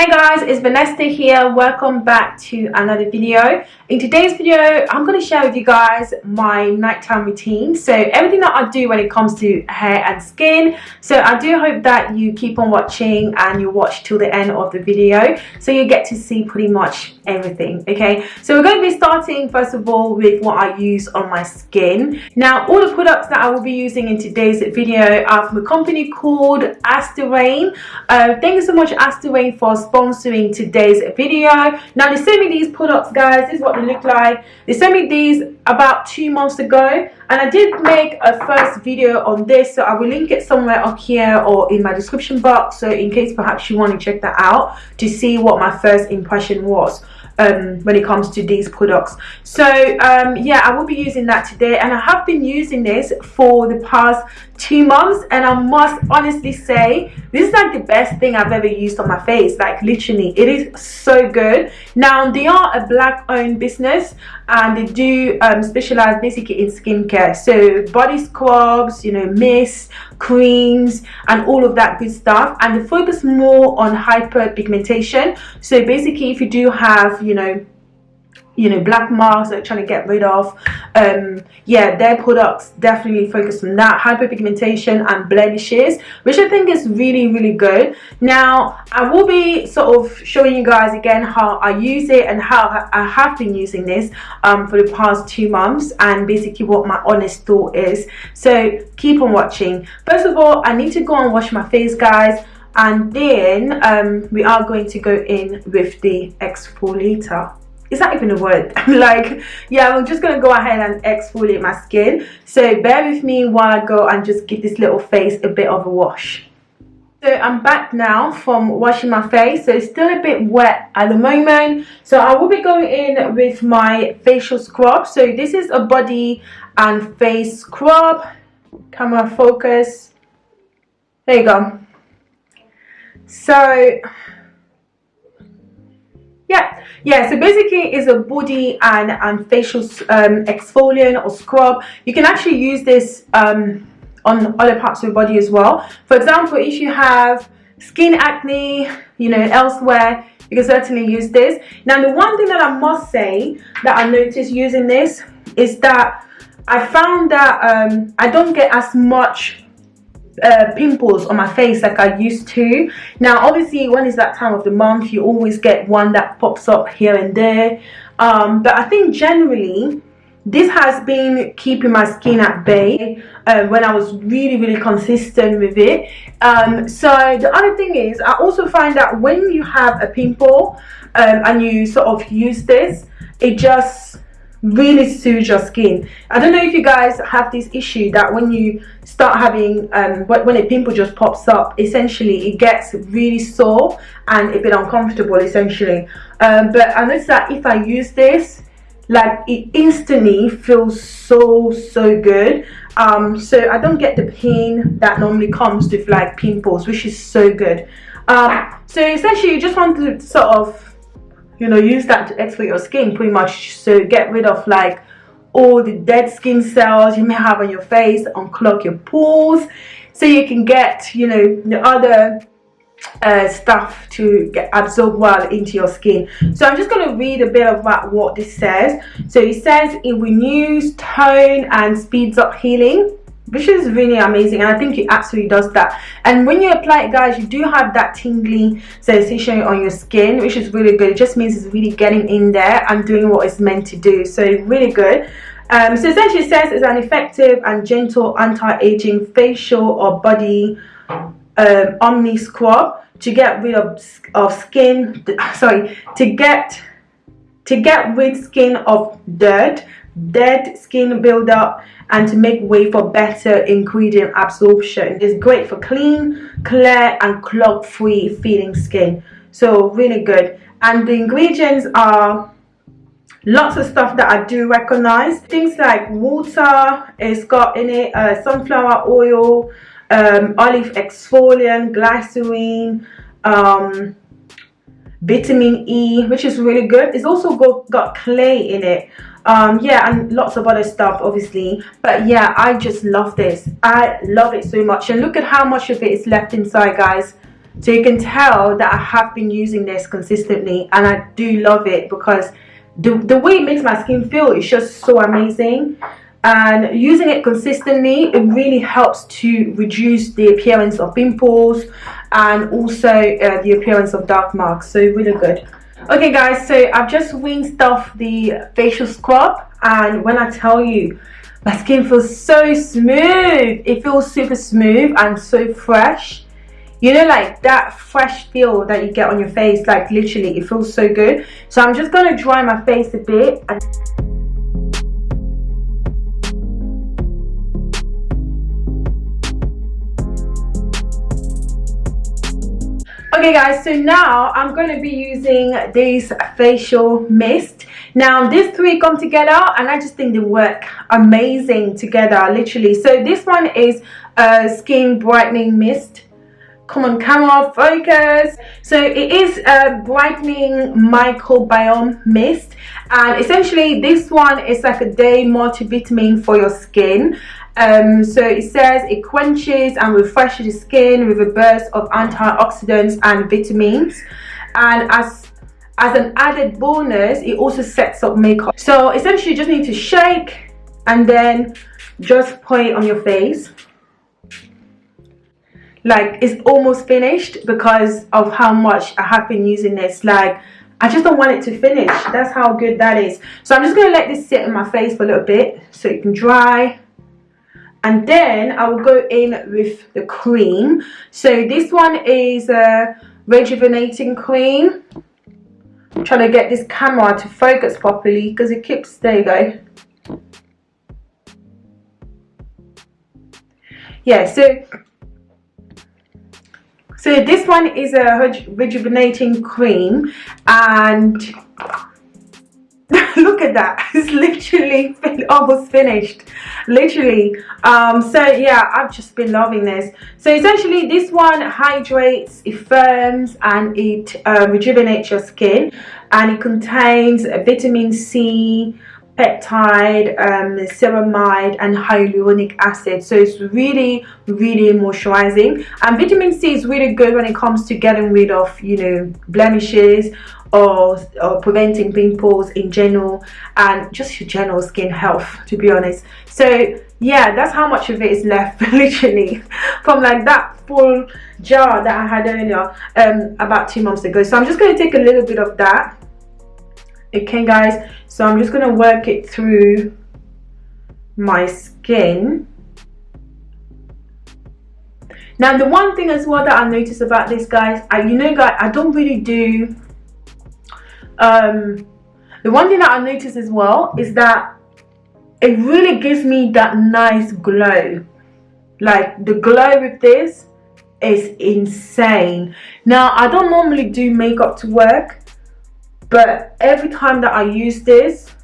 Hey guys, it's Vanessa here. Welcome back to another video. In today's video, I'm going to share with you guys my nighttime routine. So everything that I do when it comes to hair and skin. So I do hope that you keep on watching and you watch till the end of the video. So you get to see pretty much everything. Okay, so we're going to be starting first of all with what I use on my skin. Now all the products that I will be using in today's video are from a company called Asterain. Uh, thank you so much Asterain for sponsoring today's video. Now they sent me these products guys. This is what they look like. They sent me these about two months ago and I did make a first video on this so I will link it somewhere up here or in my description box so in case perhaps you want to check that out to see what my first impression was um, when it comes to these products so um, yeah I will be using that today and I have been using this for the past two months and I must honestly say this is like the best thing I've ever used on my face like literally. It is so good. Now they are a black owned business and they do um, specialize basically in skincare. So body scrubs you know mist creams and all of that good stuff. And they focus more on hyperpigmentation. So basically if you do have you know you know black marks they're trying to get rid of um yeah their products definitely focus on that hyperpigmentation and blemishes which i think is really really good. Now i will be sort of showing you guys again how i use it and how i have been using this um for the past two months and basically what my honest thought is. So keep on watching. First of all i need to go and wash my face guys and then um, we are going to go in with the exfoliator is that even a word? Like yeah i'm just gonna go ahead and exfoliate my skin. So bear with me while i go and just give this little face a bit of a wash. So i'm back now from washing my face. So it's still a bit wet at the moment. So i will be going in with my facial scrub. So this is a body and face scrub. Camera focus. There you go. So yeah so basically it's a body and and facial um, exfoliant or scrub. You can actually use this um, on other parts of your body as well. For example if you have skin acne you know elsewhere you can certainly use this. Now the one thing that i must say that i noticed using this is that i found that um, i don't get as much uh, pimples on my face like I used to. Now obviously when it's that time of the month you always get one that pops up here and there. Um, but I think generally this has been keeping my skin at bay uh, when I was really really consistent with it. Um, so the other thing is I also find that when you have a pimple um, and you sort of use this it just really soothes your skin. I don't know if you guys have this issue that when you start having um when a pimple just pops up essentially it gets really sore and a bit uncomfortable essentially. Um, but i noticed that if i use this like it instantly feels so so good. Um so i don't get the pain that normally comes with like pimples which is so good. Um so essentially you just want to sort of you know use that to exfoliate your skin pretty much. So get rid of like all the dead skin cells you may have on your face unclog your pores so you can get you know the other uh, stuff to get absorbed well into your skin. So i'm just going to read a bit about what this says. So it says it renews tone and speeds up healing which is really amazing and i think it absolutely does that. And when you apply it guys you do have that tingly sensation on your skin which is really good. It just means it's really getting in there and doing what it's meant to do. So really good. Um, so essentially it says it's an effective and gentle anti-aging facial or body um, omni scrub to get rid of, of skin sorry to get to get rid skin of dirt dead skin buildup and to make way for better ingredient absorption. It's great for clean, clear and clog free feeling skin. So really good. And the ingredients are lots of stuff that I do recognize. Things like water, it's got in it uh, sunflower oil, um, olive exfoliant, glycerine, um, vitamin E, which is really good. It's also got, got clay in it. Um yeah and lots of other stuff obviously. But yeah i just love this. I love it so much. And look at how much of it is left inside guys. So you can tell that I have been using this consistently and I do love it because the, the way it makes my skin feel is just so amazing and using it consistently it really helps to reduce the appearance of pimples and also uh, the appearance of dark marks. So really good. Okay guys so I've just rinsed off the facial scrub and when I tell you my skin feels so smooth. It feels super smooth and so fresh. You know like that fresh feel that you get on your face like literally it feels so good. So i'm just going to dry my face a bit and okay guys so now i'm going to be using this facial mist. Now these three come together and i just think they work amazing together literally. So this one is a skin brightening mist. Come on camera focus. So it is a brightening microbiome mist and essentially this one is like a day multivitamin for your skin um, so it says it quenches and refreshes the skin with a burst of antioxidants and vitamins. And as as an added bonus it also sets up makeup. So essentially you just need to shake and then just put it on your face. Like it's almost finished because of how much I have been using this. Like I just don't want it to finish. That's how good that is. So I'm just gonna let this sit in my face for a little bit so it can dry and then I will go in with the cream. So this one is a rejuvenating cream. I'm trying to get this camera to focus properly because it keeps there you go. Yeah so so this one is a rejuvenating cream and look at that. It's literally almost finished. Literally. Um so yeah i've just been loving this. So essentially this one hydrates it firms and it uh, rejuvenates your skin. And it contains vitamin c peptide, um, ceramide and hyaluronic acid. So it's really really moisturizing. And vitamin C is really good when it comes to getting rid of you know blemishes or, or preventing pimples in general and just your general skin health to be honest. So yeah that's how much of it is left literally from like that full jar that I had earlier um, about two months ago. So I'm just going to take a little bit of that okay guys so I'm just to work it through my skin. Now the one thing as well that I noticed about this guys I you know guys I don't really do um the one thing that I noticed as well is that it really gives me that nice glow. Like the glow with this is insane. Now I don't normally do makeup to work but every time that I use this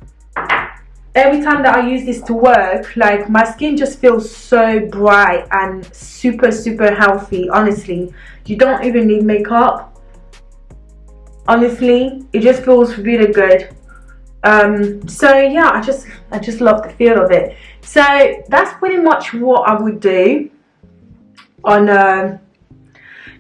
every time that I use this to work like my skin just feels so bright and super super healthy honestly. You don't even need makeup. Honestly it just feels really good. Um, so yeah I just I just love the feel of it. So that's pretty much what I would do on uh,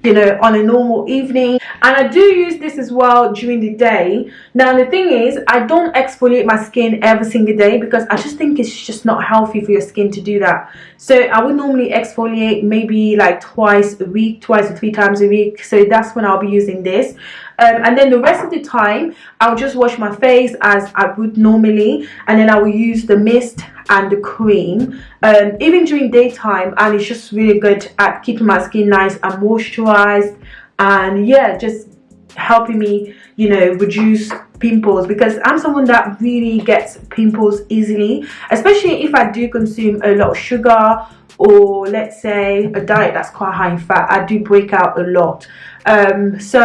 you know on a normal evening. And I do use this as well during the day. Now the thing is I don't exfoliate my skin every single day because I just think it's just not healthy for your skin to do that. So I would normally exfoliate maybe like twice a week twice or three times a week. So that's when I'll be using this um, and then the rest of the time I'll just wash my face as I would normally and then I will use the mist and the cream. Um, even during daytime and it's just really good at keeping my skin nice and moisturized and yeah just helping me you know reduce pimples because I'm someone that really gets pimples easily especially if I do consume a lot of sugar or let's say a diet that's quite high in fat I do break out a lot. Um, so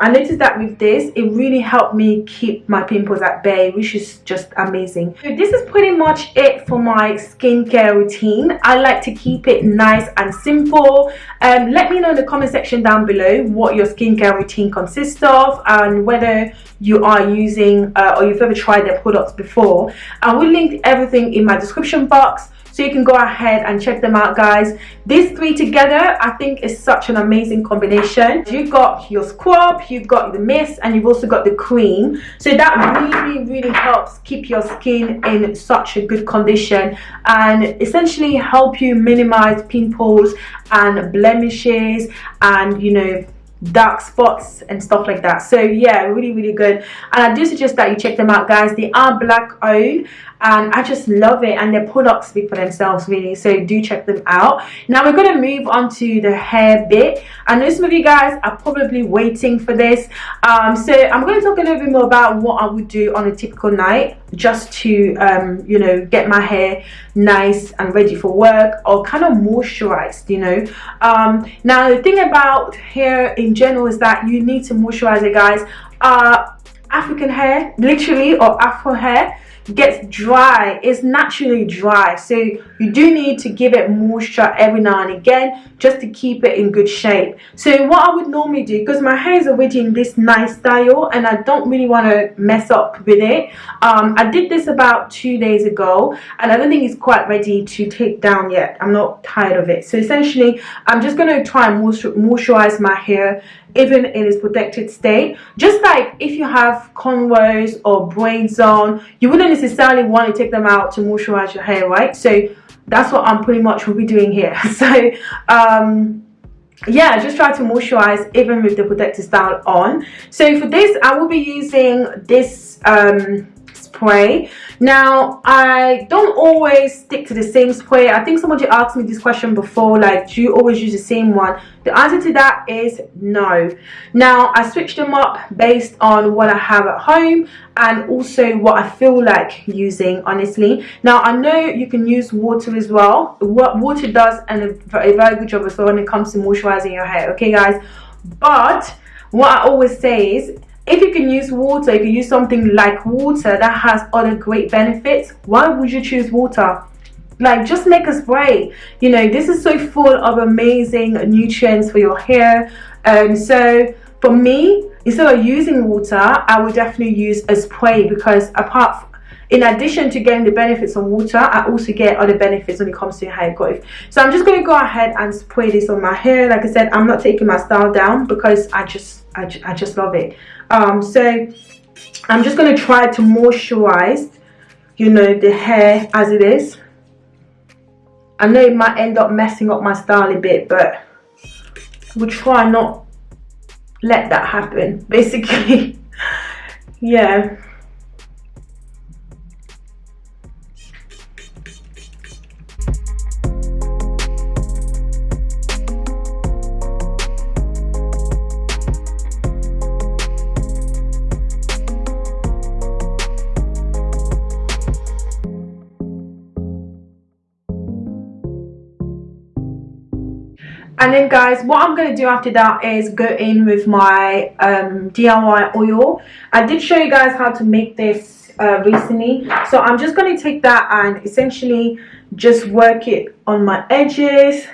I noticed that with this it really helped me keep my pimples at bay which is just amazing. So this is pretty much it for my skincare routine. I like to keep it nice and simple. Um, let me know in the comment section down below what your skincare routine consists of and whether you are using uh, or you've ever tried their products before. I will link everything in my description box so you can go ahead and check them out guys. These three together i think is such an amazing combination. You've got your scrub you've got the mist and you've also got the cream. So that really really helps keep your skin in such a good condition and essentially help you minimize pimples and blemishes and you know dark spots and stuff like that. So yeah really really good. And i do suggest that you check them out guys. They are black owned and I just love it. And their products speak for themselves really. So do check them out. Now we're going to move on to the hair bit. I know some of you guys are probably waiting for this. Um, so I'm going to talk a little bit more about what I would do on a typical night just to um, you know get my hair nice and ready for work or kind of moisturized you know. Um, now the thing about hair in general is that you need to moisturize it guys. Uh, African hair literally or Afro hair gets dry it's naturally dry. So you do need to give it moisture every now and again just to keep it in good shape. So what I would normally do because my hair is already in this nice style and I don't really want to mess up with it um, I did this about two days ago and I don't think it's quite ready to take down yet. I'm not tired of it. So essentially I'm just going to try and moisturize my hair even in its protected state. Just like if you have cornrows or braids on you wouldn't necessarily want to take them out to moisturize your hair right? So that's what i'm pretty much will be doing here. So um yeah just try to moisturize even with the protective style on. So for this i will be using this um spray now i don't always stick to the same spray i think somebody asked me this question before like do you always use the same one? The answer to that is no. Now i switch them up based on what i have at home and also what i feel like using honestly. Now i know you can use water as well. What water does and a very good job as well when it comes to moisturizing your hair okay guys? But what i always say is if you can use water, if you use something like water that has other great benefits, why would you choose water? Like just make a spray. You know, this is so full of amazing nutrients for your hair. Um, so for me, instead of using water, I would definitely use a spray because apart in addition to getting the benefits of water i also get other benefits when it comes to hair growth. So i'm just going to go ahead and spray this on my hair. Like i said i'm not taking my style down because i just i, I just love it. Um so i'm just going to try to moisturize you know the hair as it is. I know it might end up messing up my style a bit but we'll try not let that happen basically. Yeah and then guys what i'm going to do after that is go in with my um, diy oil. I did show you guys how to make this uh, recently. So i'm just going to take that and essentially just work it on my edges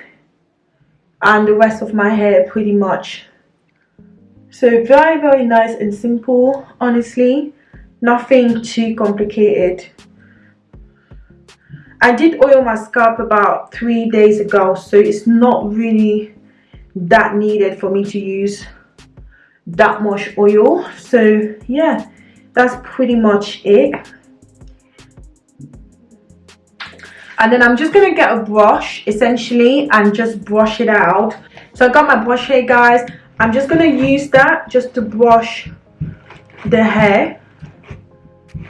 and the rest of my hair pretty much. So very very nice and simple honestly. Nothing too complicated I did oil my scalp about three days ago so it's not really that needed for me to use that much oil. So yeah that's pretty much it. And then I'm just gonna get a brush essentially and just brush it out. So I got my brush here guys. I'm just gonna use that just to brush the hair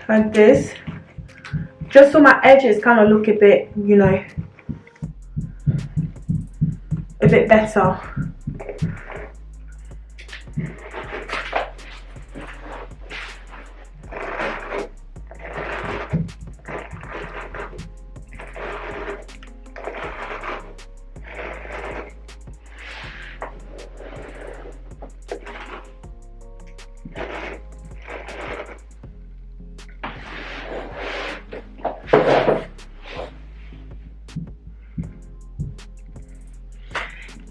like this just so my edges kind of look a bit you know a bit better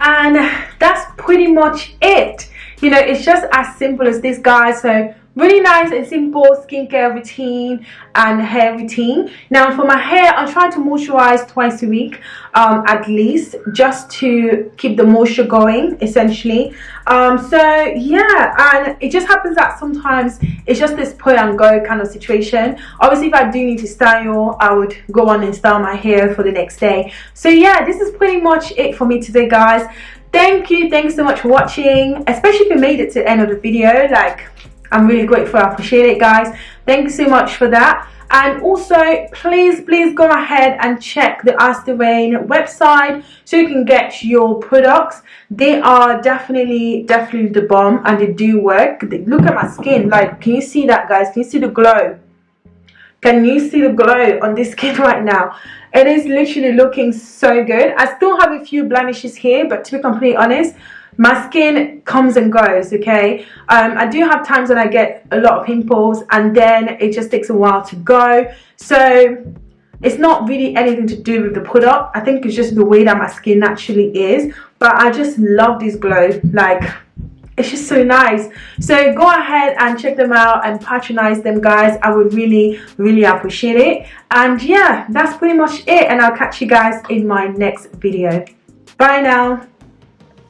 and that's pretty much it. You know it's just as simple as this guys. So really nice and simple skincare routine and hair routine. Now for my hair i try to moisturize twice a week um, at least just to keep the moisture going essentially. Um, so yeah and it just happens that sometimes it's just this pull and go kind of situation. Obviously if i do need to style i would go on and style my hair for the next day. So yeah this is pretty much it for me today guys. Thank you. Thanks so much for watching especially if you made it to the end of the video like I'm really grateful. I appreciate it, guys. Thank you so much for that. And also, please, please go ahead and check the Ask the Rain website so you can get your products. They are definitely, definitely the bomb and they do work. Look at my skin. Like, can you see that, guys? Can you see the glow? Can you see the glow on this skin right now? It is literally looking so good. I still have a few blemishes here, but to be completely honest, my skin comes and goes okay? Um, I do have times when I get a lot of pimples and then it just takes a while to go. So it's not really anything to do with the product. I think it's just the way that my skin naturally is. But I just love this glow like it's just so nice. So go ahead and check them out and patronize them guys. I would really really appreciate it. And yeah that's pretty much it. And I'll catch you guys in my next video. Bye now